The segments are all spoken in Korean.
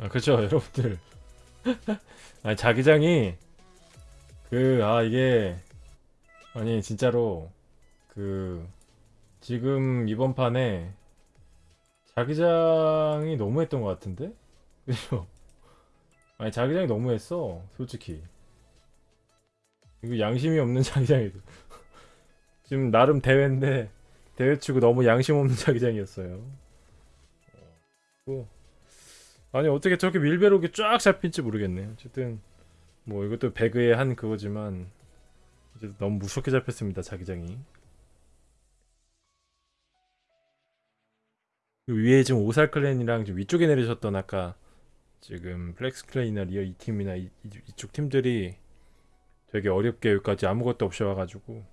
아 그쵸 여러분들. 아니 자기장이 그 아 이게 아니 진짜로 그 지금 이번 판에 자기장이 너무했던 것 같은데? 그죠 아니 자기장이 너무했어 솔직히. 이거 양심이 없는 자기장이도 지금 나름 대회인데 대회 치고 너무 양심 없는 자기장이었어요. 어, 뭐 아니 어떻게 저렇게 밀베로 쫙 잡힐지 모르겠네. 어쨌든 뭐 이것도 배그의 한 그거지만 이제 너무 무섭게 잡혔습니다 자기장이. 그 위에 지금 오사 clan이랑 지금 위쪽에 내리셨던 아까 지금 플렉스 clan이나 리얼리 팀이나 이, 이- 이쪽 팀들이 되게 어렵게 여기까지 아무것도 없이 와가지고.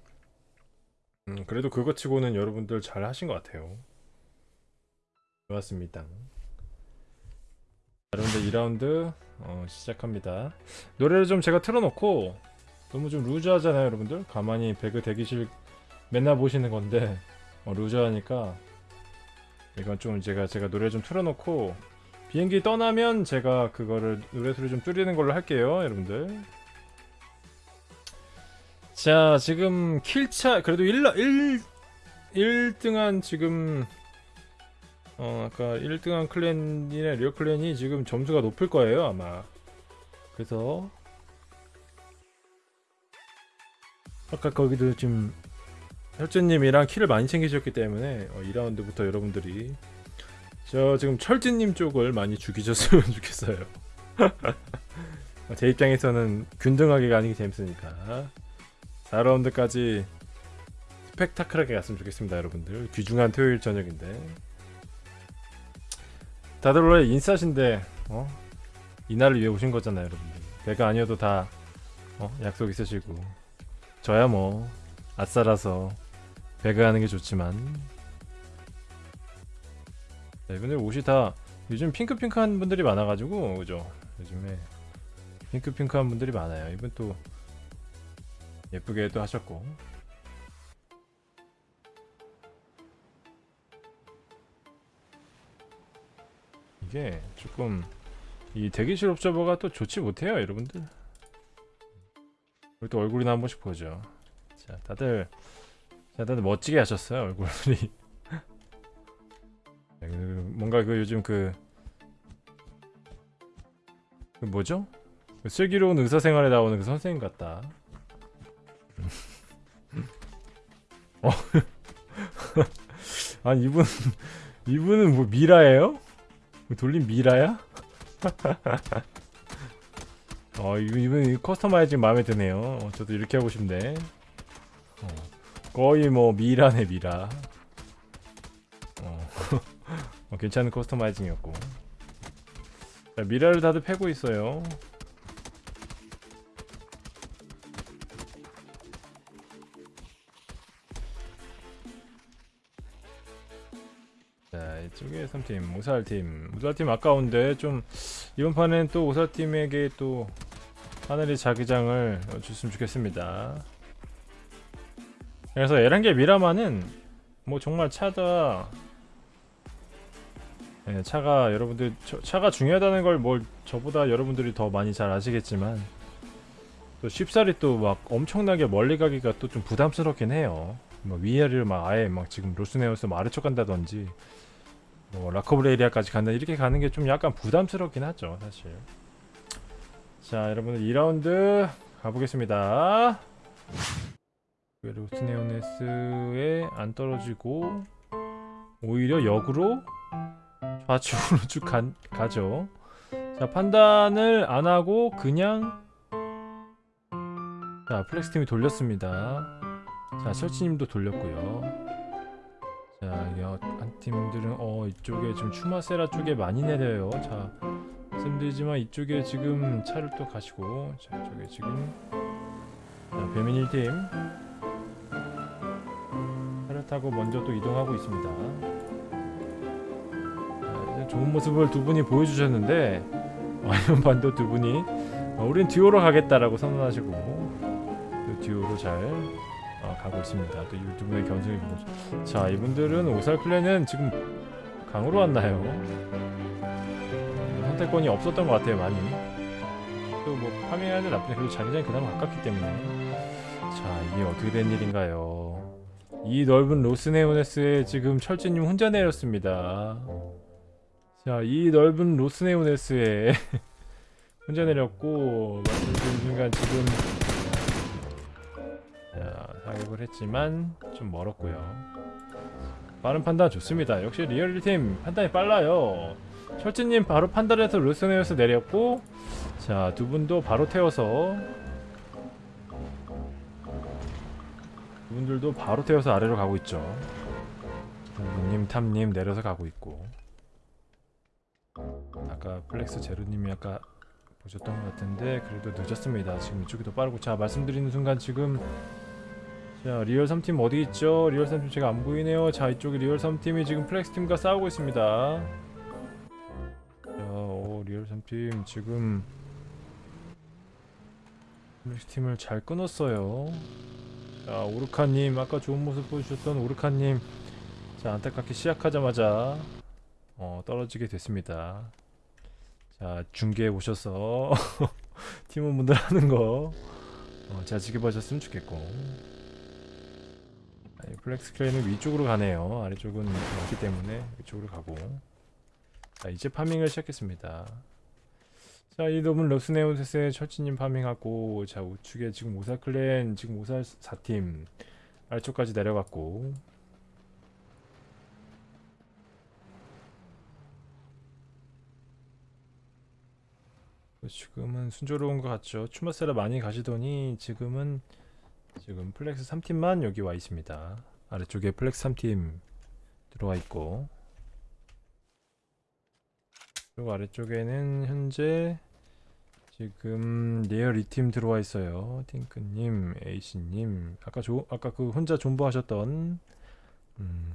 음, 그래도 그거 치고는 여러분들 잘 하신 것 같아요. 좋았습니다 여러분들 2라운드 어, 시작합니다. 노래를 좀 제가 틀어놓고 너무 좀 루즈하잖아요 여러분들. 가만히 배그 대기실 맨날 보시는 건데 어, 루즈하니까 이건 좀 제가 제가 노래 좀 틀어놓고 비행기 떠나면 제가 그거를 노래 소리 좀 줄이는 걸로 할게요 여러분들. 자 지금 킬차 그래도 1, 1, 1등한 지금 어 아까 1등한 클랜이나 리어 클랜이 지금 점수가 높을 거예요 아마. 그래서 아까 거기도 지금 혈주님이랑 키를 많이 챙기셨기 때문에 어, 2라운드부터 여러분들이 저 지금 철진님 쪽을 많이 죽이셨으면 좋겠어요. 제 입장에서는 균등하게 가는 게 재밌으니까. 4라운드까지 스펙타클하게 갔으면 좋겠습니다 여러분들. 귀중한 토요일 저녁인데 다들 원래 인싸신데 어? 이날을 위해 오신 거잖아요 여러분들. 배가 아니어도 다 어? 약속 있으시고. 저야 뭐 아싸라서 배가 하는 게 좋지만. 자, 이분들 옷이 다 요즘 핑크핑크한 분들이 많아가지고 그죠? 요즘에 핑크핑크한 분들이 많아요. 이분 또 예쁘게 또 하셨고 게 조금 이 대기실 옵저버가 또 좋지 못해요 여러분들 우리 또 얼굴이나 한 번씩 보죠 자 다들 자 다들 멋지게 하셨어요 얼굴이 자, 그 뭔가 그 요즘 그, 그 뭐죠? 그 슬기로운 의사생활에 나오는 그 선생님 같다 어. 아니 이분 이분은 뭐 미라예요? 뭐 돌린 미라야? 어 이분 커스터마이징 마음에 드네요. 어, 저도 이렇게 하고 싶네. 어, 거의 뭐 미라네 미라. 어, 어, 괜찮은 커스터마이징이었고. 자, 미라를 다들 패고 있어요. 자 이쪽에 3팀 오살팀. 오살팀 아까운데 좀 이번 판엔 또 오살팀에게 또 하늘이 자기장을 어, 줬으면 좋겠습니다. 그래서 에란겔 미라마는 뭐 정말 차다 네, 차가 여러분들 저- 차가 중요하다는 걸 뭘 저보다 여러분들이 더 많이 잘 아시겠지만 또 쉽사리 또 막 엄청나게 멀리 가기가 또 좀 부담스럽긴 해요. 뭐 위아래를 막 아예 막 지금 로스 레오네스 뭐 아래쪽 간다든지 뭐 라 코브레리아까지 간다 이렇게 가는 게 좀 약간 부담스럽긴 하죠 사실. 자 여러분들 2라운드 가보겠습니다. 로스 레오네스에 안 떨어지고 오히려 역으로 좌측으로 쭉 가, 가죠. 자 판단을 안 하고 그냥 자 플렉스 팀이 돌렸습니다. 자 설치님도 돌렸고요 자 어, 한 팀들은 어 이쪽에 지금 추마세라 쪽에 많이 내려요. 자 말씀드리지만 이쪽에 지금 차를 또 가시고 자 이쪽에 지금 자 배민 1팀. 차를 타고 먼저 또 이동하고 있습니다. 자, 좋은 모습을 두 분이 보여주셨는데 어, 이번 반도 두 분이 어, 우린 듀오로 가겠다라고 선언하시고 또 듀오로 잘 어, 가고 있습니다. 또 분의 견성이 보고 자 이분들은 오살 클랜은 지금 강으로 왔나요? 선택권이 없었던 것 같아요 많이 또뭐 파밍하는 나쁜데 그래도 자기장이 그나마 가깝기 때문에 자 이게 어떻게 된 일인가요 이 넓은 로스네오네스에 지금 철진님 혼자 내렸습니다 자 이 넓은 로스네오네스에 혼자 내렸고 말씀드린 순간 지금 자 사격을 했지만 좀 멀었고요. 빠른 판단 좋습니다. 역시 리얼리팀 판단이 빨라요. 철진님 바로 판단 해서 로스 레오네스 내렸고 자, 두 분도 바로 태워서 두 분들도 바로 태워서 아래로 가고 있죠. 님, 탐님 내려서 가고 있고. 아까 플렉스 제로님이 아까 보셨던 것 같은데 그래도 늦었습니다. 지금 이쪽이 더 빠르고. 자 말씀드리는 순간 지금 자 리얼 3팀 어디 있죠? 리얼 3팀 제가 안 보이네요. 자 이쪽에 리얼 3팀이 지금 플렉스 팀과 싸우고 있습니다. 자, 오 리얼 3팀 지금 플렉스 팀을 잘 끊었어요. 자 오르카님 아까 좋은 모습 보여주셨던 오르카님 자 안타깝게 시작하자마자 어, 떨어지게 됐습니다. 자 중계에 오셔서 팀원분들 하는 거 어, 잘 지켜봐줬으면 좋겠고 플렉스 clan은 위쪽으로 가네요. 아래쪽은 없기 때문에 위쪽으로 가고 자 이제 farming을 시작했습니다. 자, 이 놈은 로스 레오네스의 철치님 farming하고 자 우측에 지금 오사 clan 지금 오사 4팀 아래쪽까지 내려갔고 지금은 순조로운 것 같죠. 추마세라 많이 가시더니 지금은 지금 플렉스 3팀만 여기 와 있습니다. 아래쪽에 플렉스 3팀 들어와 있고 그리고 아래쪽에는 현재 지금 리얼 2팀 들어와 있어요. 팅크님, 에이씨님, 아까 조, 아까 그 혼자 존버 하셨던 음,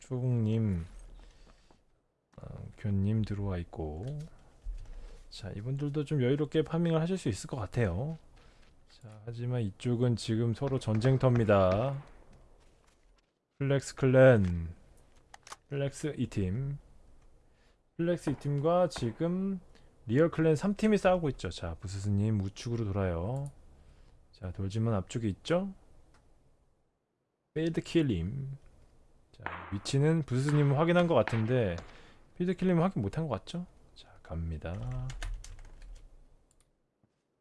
초국님, 어, 교님 들어와 있고, 자 이분들도 좀 여유롭게 파밍을 하실 수 있을 것 같아요. 자 하지만 이쪽은 지금 서로 전쟁터입니다. 플렉스 클랜, 플렉스 2팀, 플렉스 2팀과 지금 리얼 클랜 3팀이 싸우고 있죠. 자, 부스스님 우측으로 돌아요. 자, 돌지만 앞쪽에 있죠? 필드 킬님. 자, 위치는 부스스님 확인한 것 같은데 필드 킬님 확인 못한 것 같죠? 자, 갑니다.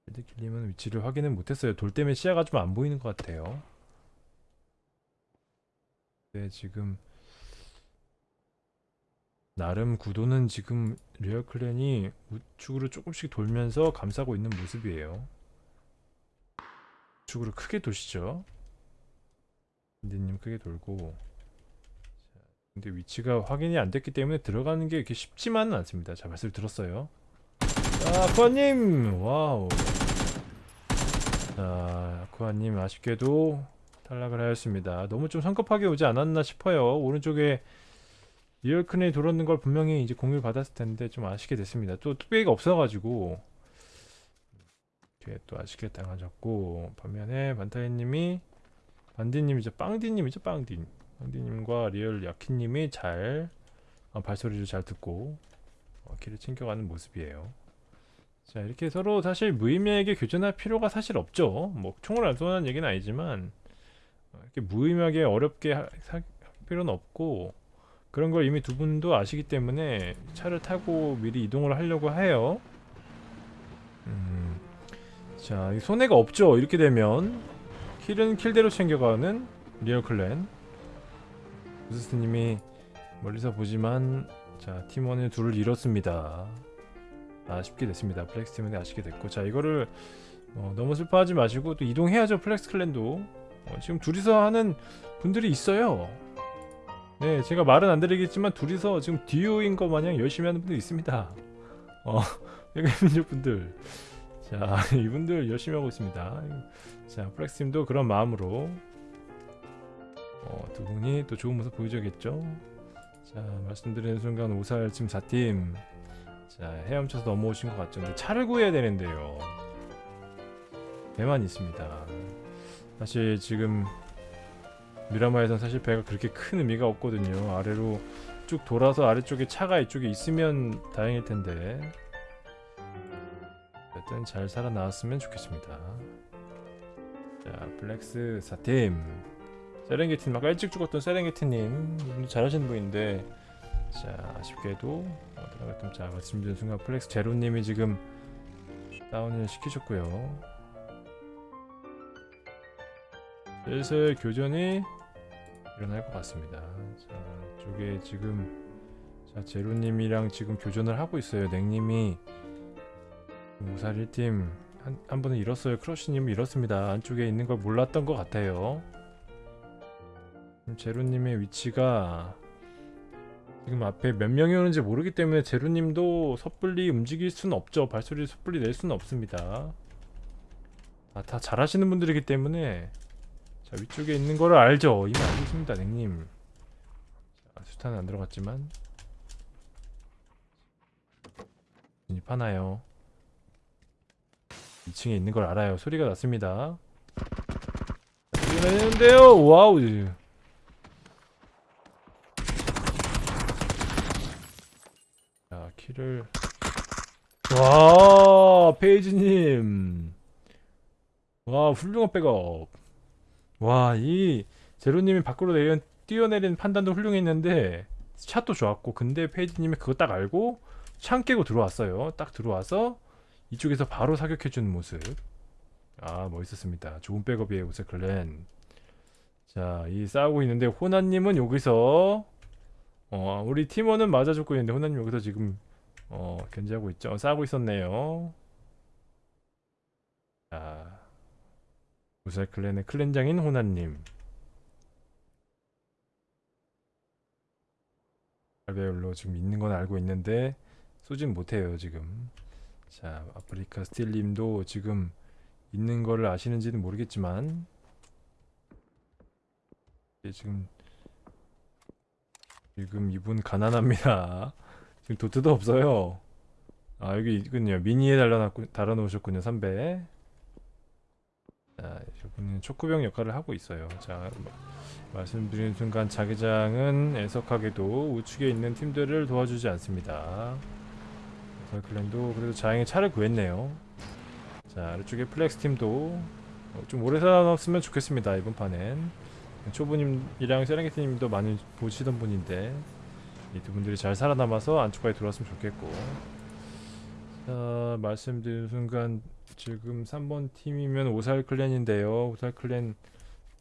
필드 킬님은 위치를 확인은 못했어요. 돌 때문에 시야가 좀 안 보이는 것 같아요. 네, 지금 나름 구도는 지금 리얼 클랜이 우측으로 조금씩 돌면서 감싸고 있는 모습이에요. 우측으로 크게 도시죠. 인디님 크게 돌고. 자, 근데 위치가 확인이 안 됐기 때문에 들어가는 게 이렇게 쉽지만은 않습니다. 자, 말씀 들었어요. 자, 아쿠아님! 와우. 자, 아쿠아님 아쉽게도 탈락을 하였습니다. 너무 좀 성급하게 오지 않았나 싶어요. 오른쪽에 리얼 클랜이 돌았는 걸 분명히 이제 공유를 받았을 텐데 좀 아쉽게 됐습니다. 또 뚝배기가 없어가지고 이렇게 또 아쉽게 당하셨고 반면에 반타이님이 반디님이죠 빵디님이죠 빵디 빵디님과 리얼 야키님이 잘 어, 발소리를 잘 듣고 어, 길을 챙겨가는 모습이에요. 자 이렇게 서로 사실 무의미하게 교전할 필요가 사실 없죠. 뭐 총을 안 쏘는 얘기는 아니지만 어, 이렇게 무의미하게 어렵게 하, 할 필요는 없고 그런 걸 이미 두 분도 아시기 때문에 차를 타고 미리 이동을 하려고 해요. 음, 자, 손해가 없죠. 이렇게 되면 킬은 킬대로 챙겨가는 리얼 클랜. 부스스님이 멀리서 보지만 자 팀원을 둘을 잃었습니다. 아쉽게 됐습니다. 플렉스 팀원이 아쉽게 됐고 자 이거를 어, 너무 슬퍼하지 마시고 또 이동해야죠. 플렉스 클랜도 어, 지금 둘이서 하는 분들이 있어요. 네, 제가 말은 안 드리겠지만 둘이서 지금 듀오인 것 마냥 열심히 하는 분들 있습니다. 어, 백민족 분들. 자, 이분들 열심히 하고 있습니다. 자, 플렉스팀도 그런 마음으로 어, 두 분이 또 좋은 모습 보여줘야겠죠. 자, 말씀드리는 순간 오살 지금 4팀 자, 헤엄쳐서 넘어오신 것 같죠. 근데 차를 구해야 되는데요. 배만 있습니다. 사실 지금 미라마에선 사실 배가 그렇게 큰 의미가 없거든요. 아래로 쭉 돌아서 아래쪽에 차가 이쪽에 있으면 다행일 텐데 어쨌든 잘 살아나왔으면 좋겠습니다. 자, 플렉스 4팀. 세렝게티님 아까 일찍 죽었던 세렝게티님 잘하시는 분인데 자 아쉽게도 어, 들어갔던 자 말씀드린 순간 플렉스 제로님이 지금 다운을 시키셨고요. 슬슬 교전이 일어날 것 같습니다. 자 이쪽에 지금 자 제로님이랑 지금 교전을 하고 있어요. 냉님이 우살 1팀 한, 한 분은 잃었어요. 크러쉬님 잃었습니다. 안쪽에 있는 걸 몰랐던 것 같아요. 제로님의 위치가 지금 앞에 몇 명이 오는지 모르기 때문에 제로님도 섣불리 움직일 수는 없죠. 발소리 섣불리 낼 수는 없습니다. 아, 다 잘하시는 분들이기 때문에 자 위쪽에 있는 거를 알죠. 이미 알고 있습니다, 냉님. 자, 수탄은 안 들어갔지만 진입하나요? 2층에 있는 걸 알아요. 소리가 났습니다. 소리가 나는데요. 와우. 자, 키를 와, 페이지님. 와, 훌륭한 백업. 와, 이 제로님이 밖으로 내연 뛰어내리는 판단도 훌륭했는데 샷도 좋았고, 근데 페이지님이 그거 딱 알고 창 깨고 들어왔어요. 딱 들어와서 이쪽에서 바로 사격해주는 모습. 아, 멋있었습니다. 좋은 백업이에요, 오세클랜. 자, 이 싸우고 있는데 호나님은 여기서 어, 우리 팀원은 맞아줬고 있는데 호나님 여기서 지금 어, 견제하고 있죠. 어, 싸우고 있었네요. 자, 오세클랜의 클랜장인 호나님. 알베올로 지금 있는 건 알고 있는데 쏘진 못해요, 지금. 자, 아프리카 스틸님도 지금 있는 거를 아시는지는 모르겠지만 예, 지금 지금 이분 가난합니다. 지금 도트도 없어요. 아 여기 있군요. 미니에 달아놨고 달아놓으셨군요. 3배. 자, 이분은 척후병 역할을 하고 있어요. 자, 마- 말씀드리는 순간 자기장은 애석하게도 우측에 있는 팀들을 도와주지 않습니다. 클랜도 그래도 다행히 차를 구했네요. 자 아래쪽에 플렉스 팀도 어, 좀 오래 살아남았으면 좋겠습니다 이번 판엔 초보님이랑 세렝게티님도 많이 보시던 분인데 이 두 분들이 잘 살아남아서 안쪽까지 들어왔으면 좋겠고. 자 말씀드린 순간 지금 3번 팀이면 오살 클랜인데요. 오살 클랜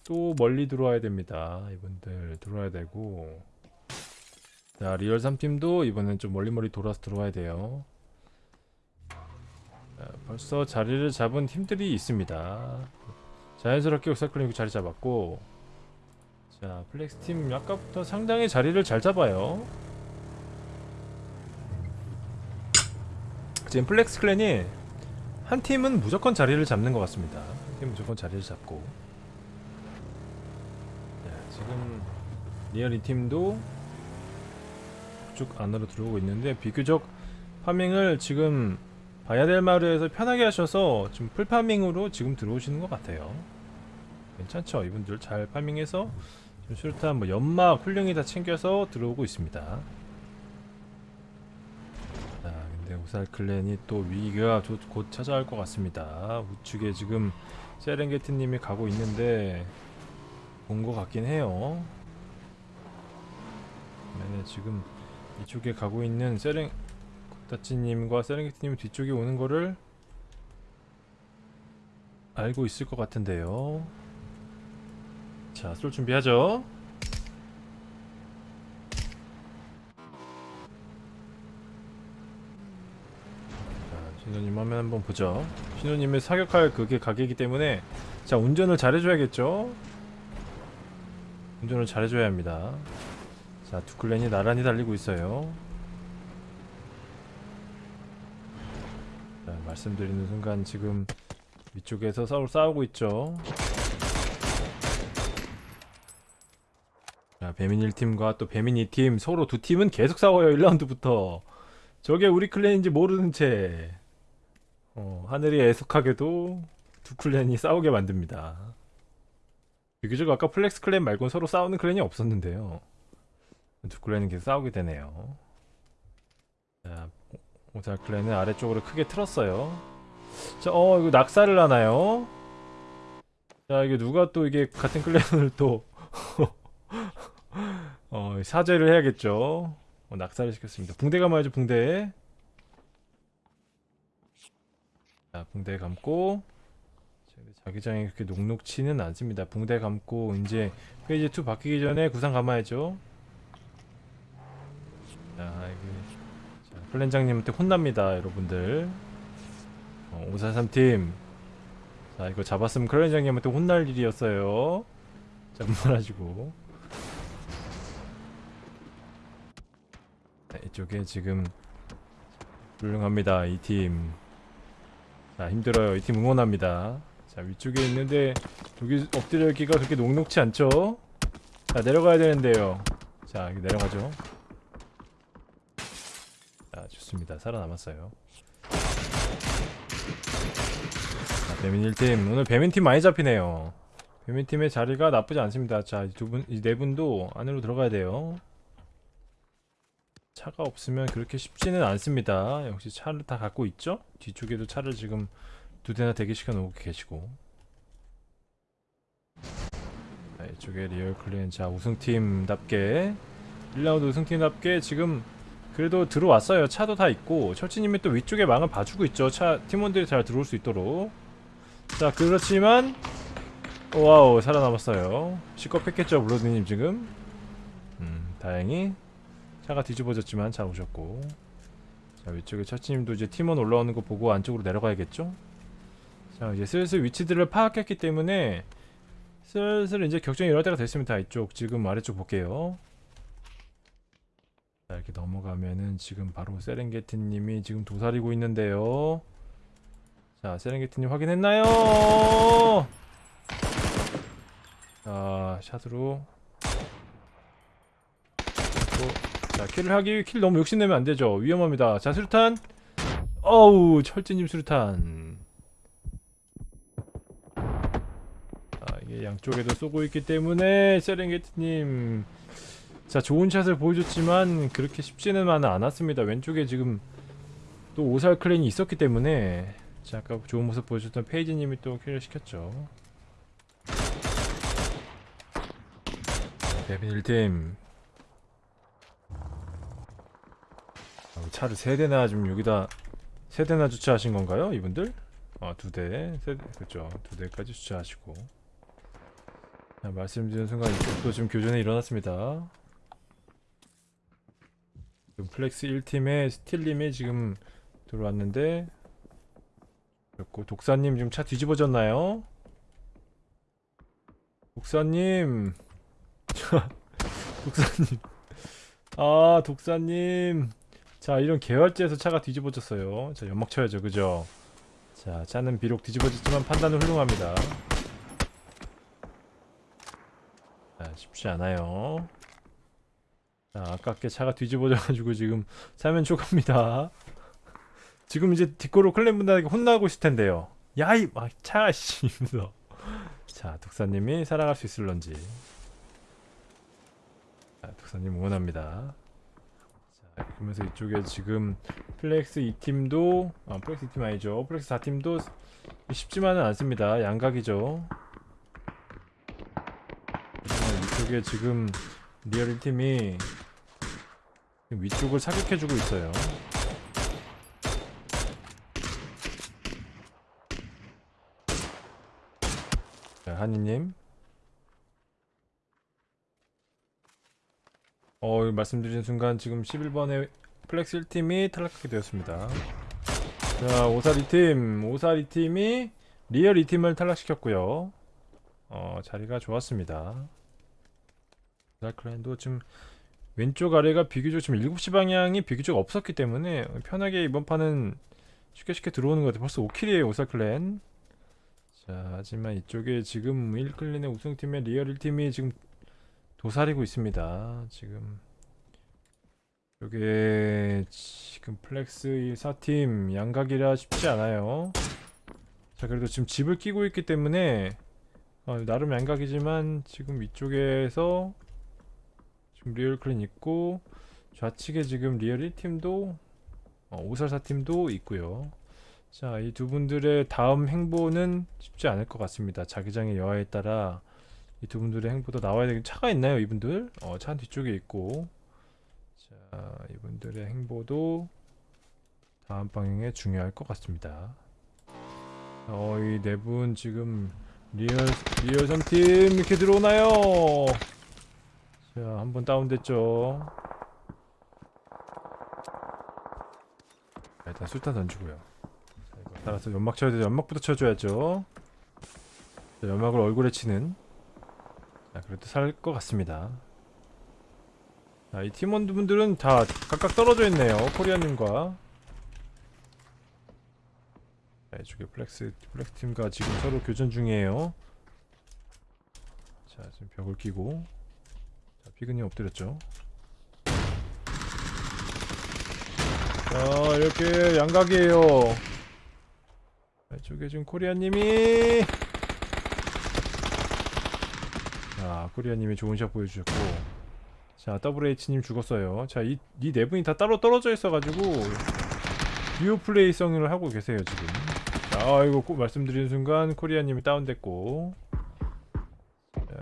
또 멀리 들어와야 됩니다. 이분들 들어와야 되고. 자 리얼 3팀도 이번엔 좀 멀리 멀리 돌아서 들어와야 돼요. 자, 벌써 자리를 잡은 팀들이 있습니다. 자연스럽게 옥사클리닉 자리 잡았고 자 플렉스 팀 아까부터 상당히 자리를 잘 잡아요. 지금 플렉스 클랜이 한 팀은 무조건 자리를 잡는 것 같습니다. 한 팀은 무조건 자리를 잡고 자, 지금 리얼 이 팀도 쭉 안으로 들어오고 있는데 비교적 파밍을 지금 마을에서 편하게 하셔서 지금 풀파밍으로 지금 들어오시는 것 같아요. 괜찮죠? 이분들 잘 파밍해서 지금 수류탄 뭐 연막 훌륭히 다 챙겨서 들어오고 있습니다. 자, 근데 오살 클랜이 또 위기가 조- 곧 찾아올 것 같습니다. 우측에 지금 세렝게티님이 가고 있는데 본것 같긴 해요. 네, 지금 이쪽에 가고 있는 세렝 다치님과 세렝게티님 뒤쪽에 오는 거를 알고 있을 것 같은데요. 자, 쏠 준비하죠. 자, 신호님 화면 한번 보죠. 신호님의 사격할 그게 가게이기 때문에 자 운전을 잘해줘야겠죠. 운전을 잘해줘야 합니다. 자, 두클랜이 나란히 달리고 있어요. 자, 말씀드리는 순간 지금 위쪽에서 서로 싸우고 있죠. 배민 1팀과 또 배민 2팀 서로 두 팀은 계속 싸워요. 1라운드부터. 저게 우리 클랜인지 모르는 채 어, 하늘이 애석하게도 두 클랜이 싸우게 만듭니다. 비교적 아까 플렉스 클랜 말고는 서로 싸우는 클랜이 없었는데요. 두 클랜은 계속 싸우게 되네요. 자, 오살 클랜은 아래쪽으로 크게 틀었어요. 자, 어 이거 낙사를 하나요? 자 이게 누가 또 이게 같은 클랜을 또 어, 사죄를 해야겠죠. 어, 낙사를 시켰습니다. 붕대 감아야죠 붕대. 자 붕대 감고 자, 자기장이 그렇게 녹록치는 않습니다. 붕대 감고 이제 페이지 2 바뀌기 전에 구상 감아야죠. 자 자, 플랜장님한테 혼납니다 여러분들. 어, 543팀 자 이거 잡았으면 클랜장님한테 혼날 일이었어요. 장난하시고. 자, 이쪽에 지금 훌륭합니다 이 팀. 자 힘들어요 이 팀 응원합니다. 자 위쪽에 있는데 여기 엎드려 있기가 그렇게 녹록치 않죠? 자 내려가야 되는데요. 자 여기 내려가죠. 자 좋습니다 살아남았어요. 자 배민 1팀 오늘 배민 팀 많이 잡히네요. 배민 팀의 자리가 나쁘지 않습니다. 자 두 분 이 네 분도 안으로 들어가야 돼요. 차가 없으면 그렇게 쉽지는 않습니다. 역시 차를 다 갖고 있죠? 뒤쪽에도 차를 지금 두 대나 대기시켜 놓고 계시고. 자, 이쪽에 리얼 클랜 자 우승팀답게 1라운드 우승팀답게 지금 그래도 들어왔어요. 차도 다 있고 철치님이 또 위쪽에 망을 봐주고 있죠. 차 팀원들이 잘 들어올 수 있도록. 자 그렇지만 와우 살아남았어요. 식겁했겠죠 블러드님 지금. 음 다행히 차가 뒤집어졌지만 잘 오셨고. 자 위쪽에 차치님도 이제 팀원 올라오는 거 보고 안쪽으로 내려가야겠죠? 자 이제 슬슬 위치들을 파악했기 때문에 슬슬 이제 격전이 일어날 때가 됐습니다 이쪽 지금 아래쪽 볼게요. 자 이렇게 넘어가면은 지금 바로 세렝게티님이 지금 도사리고 있는데요. 자 세렝게티님 확인했나요? 자 샷으로 또 자 킬을 하기 위해 킬 너무 욕심내면 안되죠. 위험합니다. 자 수류탄. 어우 철진님 수류탄. 자 이게 양쪽에도 쏘고 있기 때문에 세렝게티님. 자 좋은 샷을 보여줬지만 그렇게 쉽지는 않았습니다. 왼쪽에 지금 또 오살 클랜이 있었기 때문에. 자 아까 좋은 모습 보여줬던 페이지님이 또 킬을 시켰죠. 데빈 1팀 차를 세 대나 지금 여기다 세 대나 주차하신 건가요, 이분들? 아, 두 대, 세 대, 그렇죠. 두 대까지 주차하시고. 자, 말씀드린 순간 이쪽도 지금 교전이 일어났습니다. 지금 플렉스 1팀의 스틸님이 지금 들어왔는데 그렇고 독사님 지금 차 뒤집어졌나요? 독사님 독사님 아 독사님 자 이런 개활지에서 차가 뒤집어졌어요. 자 연막 쳐야죠. 그죠? 자 차는 비록 뒤집어졌지만 판단은 훌륭합니다. 자 쉽지 않아요. 자 아깝게 차가 뒤집어져가지고 지금 사면초가입니다. 지금 이제 뒷고로 클랜 분들에게 혼나고 있을 텐데요. 야이 막 차가 씨 이러면서. 자 독사님이 살아갈 수 있을런지. 자 독사님 응원합니다. 자, 그러면서 이쪽에 지금 플렉스 2팀도 아 플렉스 2팀 아니죠. 플렉스 4팀도 쉽지만은 않습니다. 양각이죠. 하지만 이쪽에 지금 리얼 1팀이 위쪽을 사격해주고 있어요. 자 한이님 어 말씀드린 순간 지금 11번에 플렉스 1팀이 탈락하게 되었습니다. 자 오살 2팀. 오살 2팀이 리얼 2팀을 탈락시켰고요. 어 자리가 좋았습니다. 달클랜도 지금 왼쪽 아래가 비교적 지금 7시 방향이 비교적 없었기 때문에 편하게 이번 판은 쉽게 쉽게 들어오는 것 같아요. 벌써 5킬이에요 오살클랜. 자 하지만 이쪽에 지금 1클랜의 우승팀의 리얼 1팀이 지금 도사리고 있습니다. 지금 이게 지금 플렉스 4팀 양각이라 쉽지 않아요. 자 그래도 지금 집을 끼고 있기 때문에 어, 나름 양각이지만 지금 위쪽에서 지금 리얼 클랜 있고 좌측에 지금 리얼 1팀도 어, 오살 4팀도 있고요. 자, 이 두 분들의 다음 행보는 쉽지 않을 것 같습니다. 자기장의 여하에 따라 이 두 분들의 행보도 나와야 되긴 차가 있나요, 이분들? 어, 차 뒤쪽에 있고. 자, 이분들의 행보도 다음 방향에 중요할 것 같습니다. 어, 이 네 분 지금 리얼 리얼 3팀 이렇게 들어오나요? 자, 한 번 다운됐죠. 자, 일단 수류탄 던지고요. 따라서 연막 쳐야 되죠. 연막부터 쳐줘야죠. 자, 연막을 얼굴에 치는. 자, 그래도 살 것 같습니다. 자, 이 팀원분들은 다 각각 떨어져 있네요. 코리아님과. 자, 이쪽에 플렉스, 플렉스 팀과 지금 서로 교전 중이에요. 자, 지금 벽을 끼고. 자, 피그님 엎드렸죠. 자, 이렇게 양각이에요. 자, 이쪽에 지금 코리아님이. 자, 코리아님이 좋은 샷 보여주셨고. 자, WH님 죽었어요. 자, 이, 이 네 분이 다 따로 떨어져 있어가지고, 듀오 플레이 성을 하고 계세요, 지금. 자, 아이고, 꼭 말씀드리는 순간, 코리아님이 다운됐고. 자,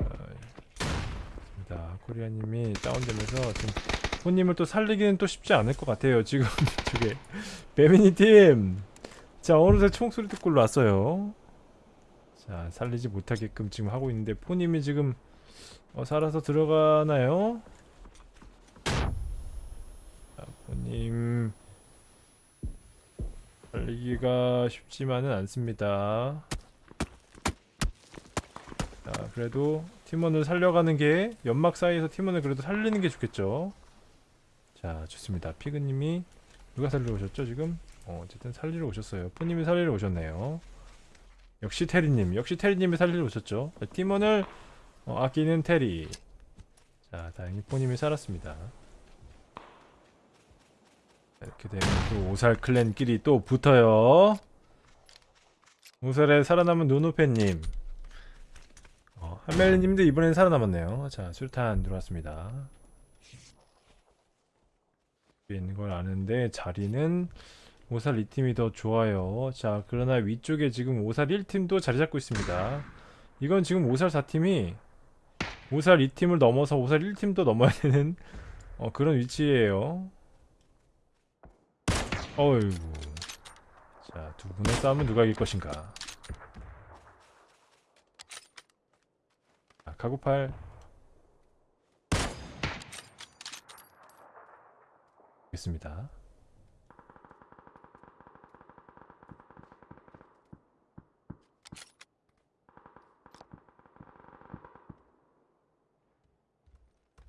자, 코리아님이 다운되면서, 지금, 호님을 또 살리기는 또 쉽지 않을 것 같아요, 지금. 저게. 배민 2팀! 자, 어느새 총소리 듣고 올라왔어요. 자, 살리지 못하게끔 지금 하고 있는데, 포님이 지금, 어, 살아서 들어가나요? 자, 포님 살리기가 쉽지만은 않습니다. 자, 그래도 팀원을 살려가는 게 연막 사이에서 팀원을 그래도 살리는 게 좋겠죠. 자, 좋습니다. 피그님이 누가 살리러 오셨죠 지금? 어, 어쨌든 살리러 오셨어요. 포님이 살리러 오셨네요. 역시 테리님, 역시 테리님이 살리러 오셨죠. 자, 팀원을 어, 아끼는 테리. 자, 다행히 포님이 살았습니다. 자, 이렇게 되면 또 오살 클랜끼리 또 붙어요. 오살에 살아남은 노노페님. 어, 한멜님도 이번엔 살아남았네요. 자, 술탄 들어왔습니다. 있는 걸 아는데 자리는 오살 2팀이 더 좋아요. 자, 그러나 위쪽에 지금 오살 1팀도 자리 잡고 있습니다. 이건 지금 오살 4팀이 오살 2팀을 넘어서 오살 1팀도 넘어야 되는 어, 그런 위치예요. 어이구. 자, 두 분의 싸움은 누가 이길 것인가? 자, 카구팔. 있습니다.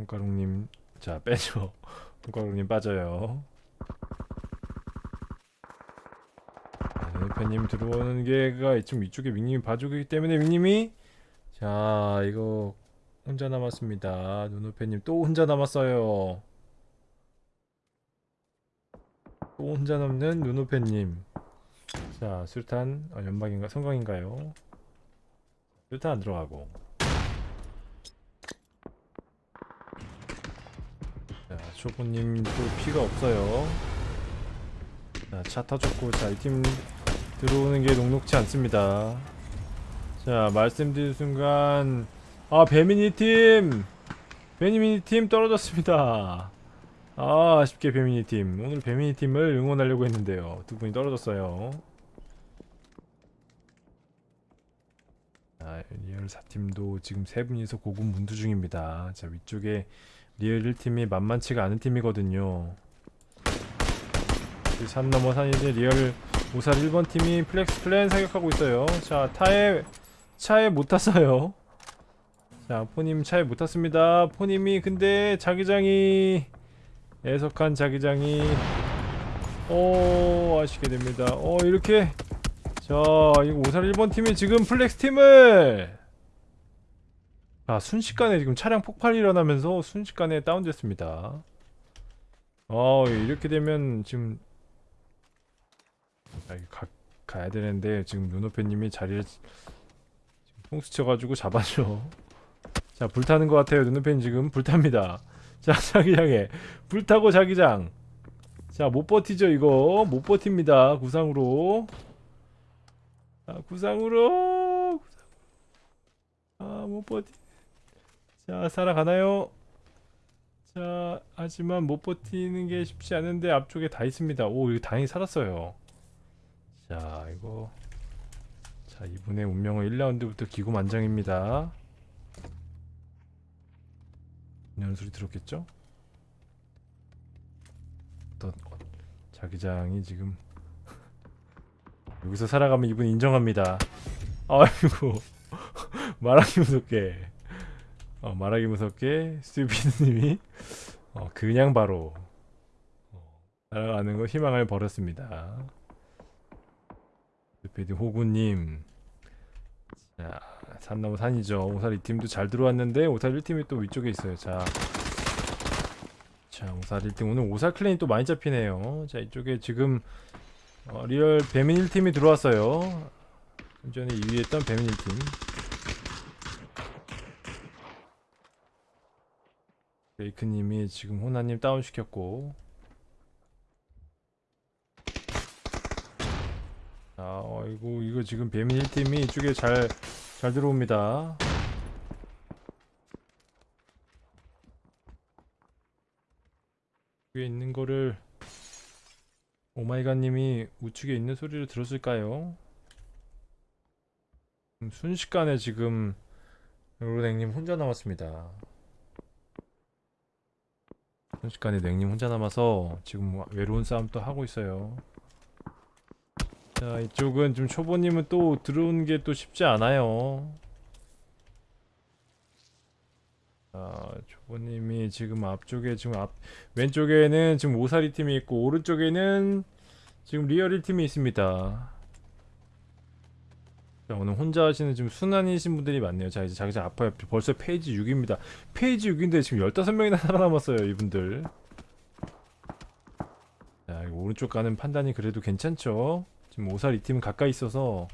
손가락님 자 빼죠. 손가락님 빠져요. 팬님 들어오는 게가 좀 이쪽에 윙님이 봐주기 때문에 윙님이? 자 이거 혼자 남았습니다. 누누팬님 또 혼자 남았어요. 또 혼자 남는 누누팬님. 자 술탄 어, 연막인가 성광인가요? 술탄 안 들어가고 또 피가 없어요. 자, 차 터졌고, 자, 이 팀 들어오는 게 녹록치 않습니다. 자, 말씀드린 순간, 아, 배미니 팀! 배민 2팀 떨어졌습니다. 아, 아쉽게 배민 2팀. 오늘 배민 2팀을 응원하려고 했는데요. 두 분이 떨어졌어요. 자, 리얼 4팀도 지금 세 분이서 고군분투 중입니다. 자, 위쪽에 리얼 1팀이 만만치가 않은 팀이거든요. 그 산 넘어 산이지 리얼 오살 1번 팀이 플렉스 클랜 사격하고 있어요. 자, 차에 차에 못 탔어요. 자, 포님 차에 못 탔습니다. 포님이 근데 자기장이 애석한 자기장이 오 아시게 됩니다. 어 이렇게 자 이거 오살 1번 팀이 지금 플렉스 팀을 아 순식간에 지금 차량 폭발이 일어나면서 순식간에 다운됐습니다. 어 이렇게 되면 지금 아, 가, 가야 되는데 지금 눈오페님이 자리를 지금 통수 쳐가지고 잡아줘. 자 불타는 것 같아요. 눈오페님 지금 불탑니다. 자 자기장에 불타고 자기장. 자 못 버티죠 이거. 못 버팁니다 구상으로. 아 구상으로. 아못 버티 자 살아가나요? 자 하지만 못 버티는 게 쉽지 않은데 앞쪽에 다 있습니다. 오 이거 다행히 살았어요. 자 이거. 자 이분의 운명은 1라운드부터 기고만장입니다. 이런 소리 들었겠죠? 어떤 어, 자기장이 지금 여기서 살아가면 이분 인정합니다. 아이고 말하기 무섭게 어, 말하기 무섭게 스튜피드님이 어, 그냥 바로 어, 날아가는 거 희망을 버렸습니다. 스튜피드 호구님 자 산나무 산이죠. 오살 2팀도 잘 들어왔는데 오살 1팀이 또 위쪽에 있어요. 자, 자 오살 1팀 오늘 오살 clan이 또 많이 잡히네요. 자 이쪽에 지금 어, 리얼 배민 1팀이 들어왔어요. 전에 2위 했던 배민 1팀 레이크님이 지금 호나님 다운시켰고. 자 어이구 이거 지금 배민 1팀이 이쪽에 잘, 잘 들어옵니다. 위에 있는 거를 오마이갓님이 우측에 있는 소리를 들었을까요? 음, 순식간에 지금 로댕님 혼자 남았습니다 순식간에 냉님 혼자 남아서 지금 뭐 외로운 싸움 또 하고 있어요. 자 이쪽은 좀 초보님은 또 들어오는 게또 쉽지 않아요. 자 초보님이 지금 앞쪽에 지금 앞 왼쪽에는 지금 오살 2팀이 있고 오른쪽에는 지금 리얼 1팀이 있습니다. 자, 오늘 혼자 하시는 지금 순환이신 분들이 많네요. 자, 이제 자기장 아파요. 벌써 phase 6입니다. phase 6인데 지금 15명이나 살아남았어요, 이분들. 자, 오른쪽 가는 판단이 그래도 괜찮죠? 지금 오살 이 팀은 가까이 있어서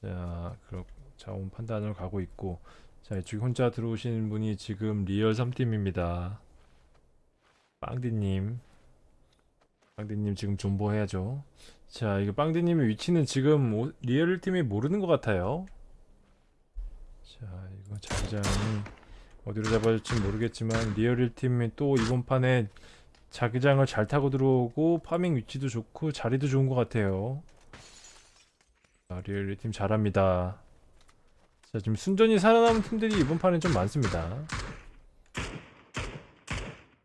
자, 그렇 자원 판단을 가고 있고 자, 이쪽 혼자 들어오신 분이 지금 리얼 3팀입니다. 빵디님. 빵디님 지금 존버해야죠. 자, 이거 빵디님의 위치는 지금 오, 리얼 팀이 모르는 것 같아요. 자, 이거 자기장이 어디로 잡아줄지 모르겠지만 리얼 팀이 또 이번 판에 자기장을 잘 타고 들어오고 farming 위치도 좋고 자리도 좋은 것 같아요. 자, 리얼 팀 잘합니다. 자, 지금 순전히 살아남은 팀들이 이번 판에 좀 많습니다.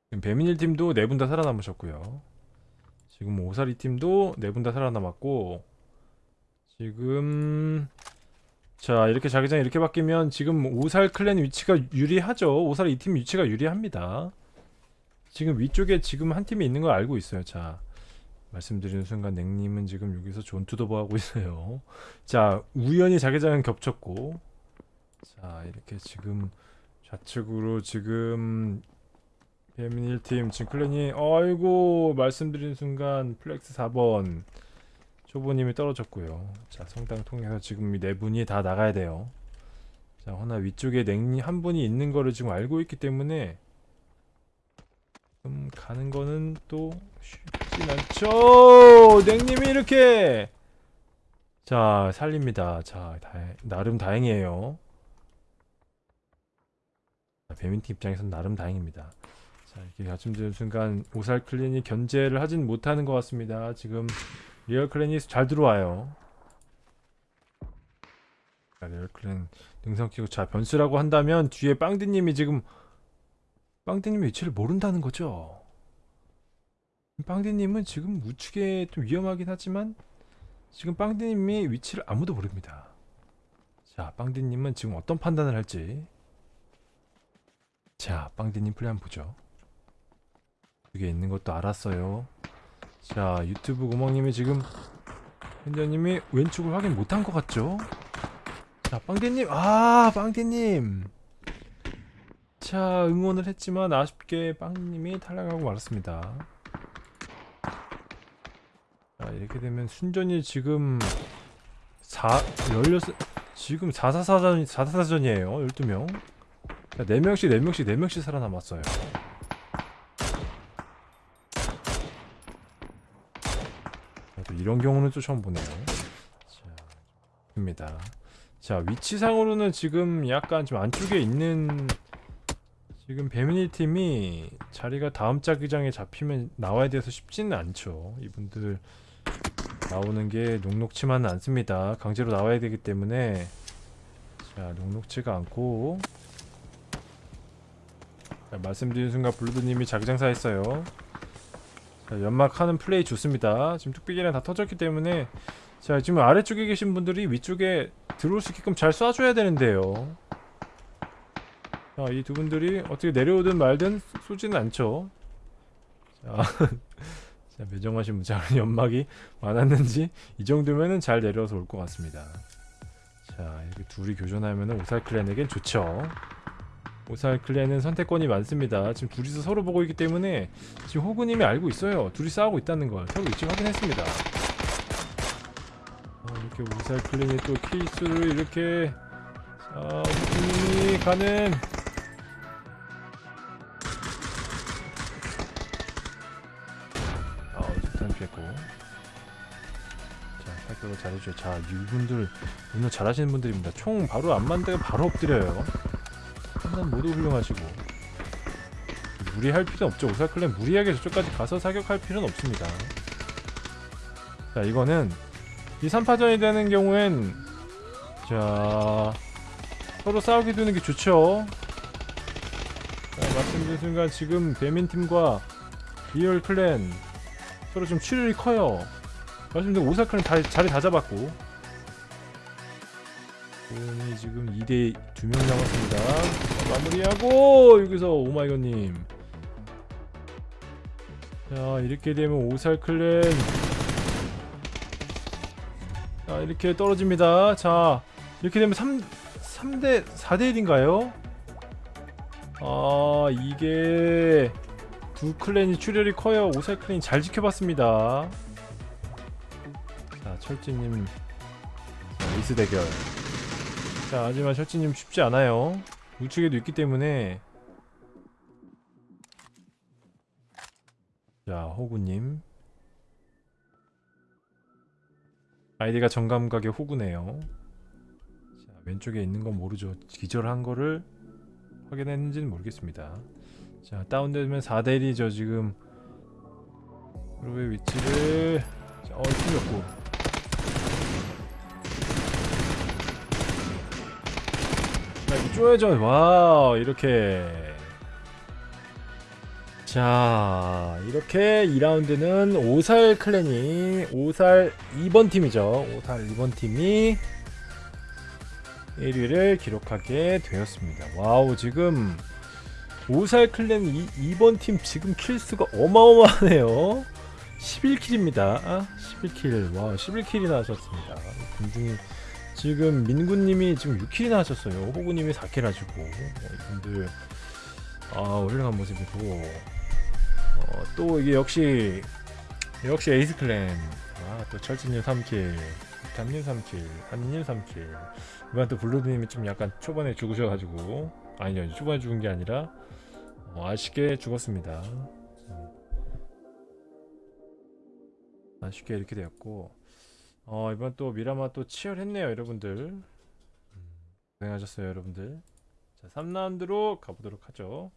지금 배민일 팀도 네 분 다 살아남으셨고요. 지금 오사리 팀도 네 분 다 살아남았고 지금 자 이렇게 자기장 이렇게 바뀌면 지금 오살 클랜 위치가 유리하죠. 오살 이 팀 위치가 유리합니다. 지금 위쪽에 지금 한 팀이 있는 걸 알고 있어요. 자 말씀드리는 순간 냉님은 지금 여기서 존투더버 하고 있어요. 자 우연히 자기장은 겹쳤고 자 이렇게 지금 좌측으로 지금 배민 1팀 지금 클랜이 아이고 말씀드린 순간 플렉스 4번. 초보님이 떨어졌고요. 자 성당 통해서 지금 이 네 분이 다 나가야 돼요. 자 허나 위쪽에 냉리 한 분이 있는 거를 지금 알고 있기 때문에 좀 가는 거는 또 쉽진 않죠. 냉님이 이렇게. 자 살립니다. 자 다, 나름 다행이에요. 배민팀 입장에서는 나름 다행입니다 자 이렇게 말씀드린 순간 오살 clan이 견제를 하진 못하는 것 같습니다. 지금 리얼 clan이 잘 들어와요. 자, 리얼 clan 능선 끼고 자 변수라고 한다면 뒤에 빵디님이 지금 빵디님의 위치를 모른다는 거죠. 빵디님은 지금 우측에 좀 위험하긴 하지만 지금 빵디님이 위치를 아무도 모릅니다. 자 빵디님은 지금 어떤 판단을 할지. 자 빵디님 플레이 한번 보죠 그게 있는 것도 알았어요. 자 유튜브 구멍님이 지금 현자님이 왼쪽을 확인 못한 것 같죠? 자 빵디님 아 빵디님. 자 응원을 했지만 아쉽게 빵님이 탈락하고 말았습니다. 자 이렇게 되면 순전히 지금 4 16 지금 444전 444전이에요 12명. 자 4명씩 4명씩 4명씩 살아남았어요 또 이런 경우는 또 처음 보네요. 자, 입니다. 자 위치상으로는 지금 약간 좀 안쪽에 있는 지금 배민이 팀이 자리가 다음 자기장에 잡히면 나와야 돼서 쉽지는 않죠. 이분들 나오는 게 녹록치만은 않습니다. 강제로 나와야 되기 때문에 자 녹록치가 않고 자, 말씀드린 순간 블루드님이 자기장사 했어요. 자, 연막하는 플레이 좋습니다. 지금 뚝배기랑 다 터졌기 때문에 자 지금 아래쪽에 계신 분들이 위쪽에 들어올 수 있게끔 잘 쏴줘야 되는데요. 자, 이 두 분들이 어떻게 내려오든 말든 쏘지는 않죠. 자, 자 매정하신 무장한 연막이 많았는지 이 정도면은 잘 내려서 올 것 같습니다. 자, 이렇게 둘이 교전하면은 오살 클랜에겐 좋죠. 오살 클랜은 선택권이 많습니다. 지금 둘이서 서로 보고 있기 때문에 지금 호구님이 알고 있어요. 둘이 싸우고 있다는 걸 서로 일찍 확인했습니다. 아, 이렇게 오살 클랜이 또 케이스를 이렇게 자, 호구님이 가는 아, 좋단 피했고. 자, 살펴도 잘해줘요. 자, 이분들 오늘 잘하시는 분들입니다. 총 바로 안 만들면 바로 엎드려요. 판단 모두 훌륭하시고. 무리할 필요 없죠. 오살 clan 무리하게 저쪽까지 가서 사격할 필요는 없습니다. 자, 이거는 이 3파전이 되는 경우엔 자 서로 싸우게 되는 게 좋죠. 자, 말씀드린 순간 지금 배민팀과 리얼 clan 서로 좀 출혈이 커요. 말씀드린 오살 clan은 다, 자리 다 잡았고 오이 지금 2대 2명 남았습니다. 자, 마무리하고 여기서 오마이갓님 자 이렇게 되면 오살 클랜 자 이렇게 떨어집니다. 자 이렇게 되면 3 3대 4대 1인가요? 아 이게 두 클랜이 출혈이 커요. 오살 클랜이 잘 지켜봤습니다. 자, 철지님 자, 에이스 대결. 자, 하지만 철지님 쉽지 않아요. 우측에도 있기 때문에. 자, 호구님. 아이디가 정감각의 호구네요. 자, 왼쪽에 있는 건 모르죠. 기절한 거를 확인했는지는 모르겠습니다. 자 다운되면 4대1이죠 지금 그룹의 위치를 자, 어 틀렸고 자 이거 쪼여져 와 이렇게. 자 이렇게 2라운드는 오살 clan이 오살 2번 팀이죠. 오살 2번 팀이 1위를 기록하게 되었습니다. wow 지금 오살 clan 이, 2번 팀 지금 kill수가 어마어마하네요. 11kill입니다. 11kill. 와 11kill이나 하셨습니다. 군중이 지금 민구님이 지금 6kill이나 하셨어요 호구님이 4kill 하시고 어, 이분들 아 훌륭한 모습이고 어, 또 이게 역시 역시 에이스 clan 아또 철진님 3kill 담님 3kill 한님 3kill 이번 또 블루드님이 좀 약간 초반에 죽으셔가지고 아니요 초반에 죽은 게 아니라 어, 아쉽게 죽었습니다. 음. 아쉽게 이렇게 되었고 어, 이번 또 미라마 또 치열했네요 여러분들. 음, 고생하셨어요 여러분들. 자 3라운드로 가보도록 하죠